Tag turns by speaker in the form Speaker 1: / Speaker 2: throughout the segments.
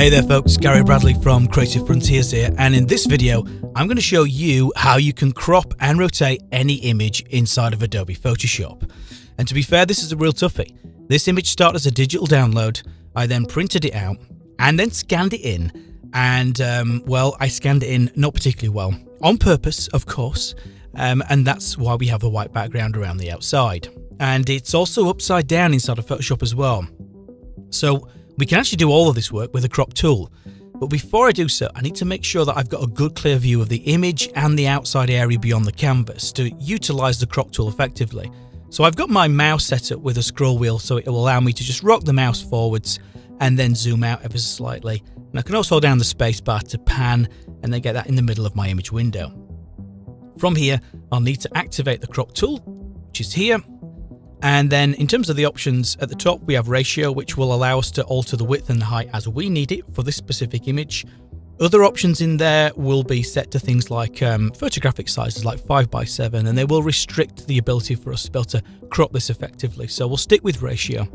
Speaker 1: Hey there folks, Gary Bradley from Creative Frontiers here and in this video I'm going to show you how you can crop and rotate any image inside of Adobe Photoshop. And to be fair this is a real toughie. This image started as a digital download, I then printed it out and then scanned it in and um, well I scanned it in not particularly well, on purpose of course, um, and that's why we have the white background around the outside. And it's also upside down inside of Photoshop as well. So we can actually do all of this work with a crop tool. But before I do so, I need to make sure that I've got a good clear view of the image and the outside area beyond the canvas to utilize the crop tool effectively. So I've got my mouse set up with a scroll wheel so it will allow me to just rock the mouse forwards and then zoom out ever so slightly. And I can also hold down the spacebar to pan and then get that in the middle of my image window. From here, I'll need to activate the crop tool, which is here, and then in terms of the options at the top, we have ratio, which will allow us to alter the width and the height as we need it for this specific image. Other options in there will be set to things like um, photographic sizes like 5x7 and they will restrict the ability for us to be able to crop this effectively. So we'll stick with ratio.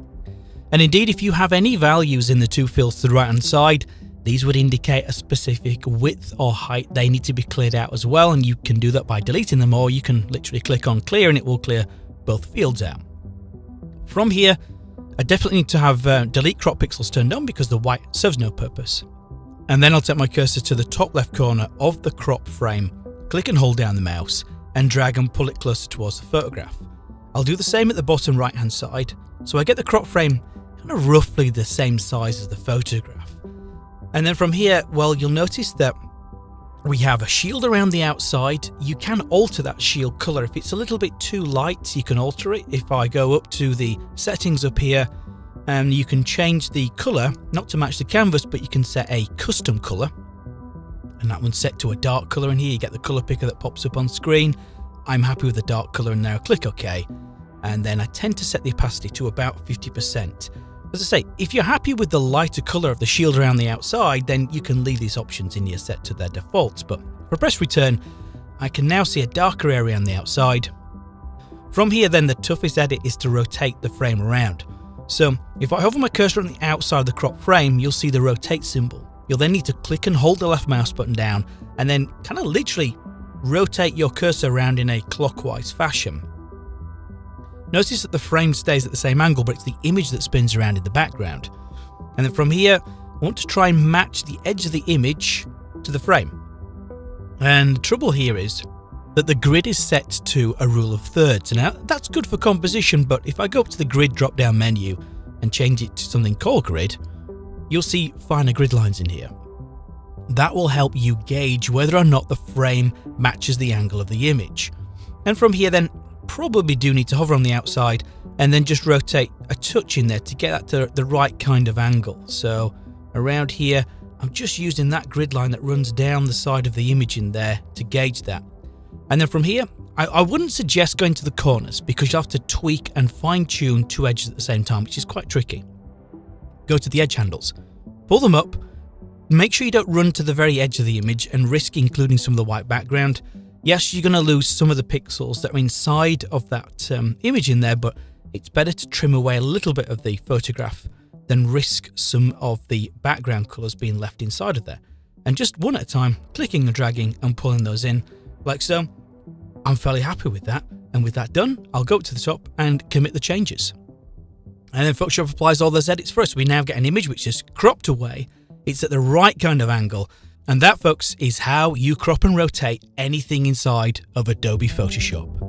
Speaker 1: And indeed, if you have any values in the two fields to the right hand side, these would indicate a specific width or height they need to be cleared out as well. And you can do that by deleting them or you can literally click on clear and it will clear both fields out. From here, I definitely need to have uh, delete crop pixels turned on because the white serves no purpose. And then I'll take my cursor to the top left corner of the crop frame, click and hold down the mouse, and drag and pull it closer towards the photograph. I'll do the same at the bottom right hand side, so I get the crop frame kind of roughly the same size as the photograph. And then from here, well, you'll notice that we have a shield around the outside. You can alter that shield color. If it's a little bit too light, you can alter it. If I go up to the settings up here, and um, you can change the color, not to match the canvas, but you can set a custom color. And that one's set to a dark color in here. You get the color picker that pops up on screen. I'm happy with the dark color and now click OK. And then I tend to set the opacity to about 50%. As I say, if you're happy with the lighter colour of the shield around the outside, then you can leave these options in your set to their defaults, but for press return, I can now see a darker area on the outside. From here then, the toughest edit is to rotate the frame around. So if I hover my cursor on the outside of the crop frame, you'll see the rotate symbol. You'll then need to click and hold the left mouse button down and then kind of literally rotate your cursor around in a clockwise fashion. Notice that the frame stays at the same angle, but it's the image that spins around in the background. And then from here, I want to try and match the edge of the image to the frame. And the trouble here is that the grid is set to a rule of thirds. Now, that's good for composition, but if I go up to the grid drop down menu and change it to something called grid, you'll see finer grid lines in here. That will help you gauge whether or not the frame matches the angle of the image. And from here then, probably do need to hover on the outside and then just rotate a touch in there to get that to the right kind of angle. So around here, I'm just using that grid line that runs down the side of the image in there to gauge that. And then from here, I, I wouldn't suggest going to the corners because you have to tweak and fine tune two edges at the same time, which is quite tricky. Go to the edge handles, pull them up, make sure you don't run to the very edge of the image and risk including some of the white background Yes, you're going to lose some of the pixels that are inside of that um, image in there, but it's better to trim away a little bit of the photograph than risk some of the background colours being left inside of there. And just one at a time, clicking and dragging and pulling those in, like so. I'm fairly happy with that. And with that done, I'll go up to the top and commit the changes. And then Photoshop applies all those edits for us. We now get an image which is cropped away. It's at the right kind of angle and that, folks, is how you crop and rotate anything inside of Adobe Photoshop.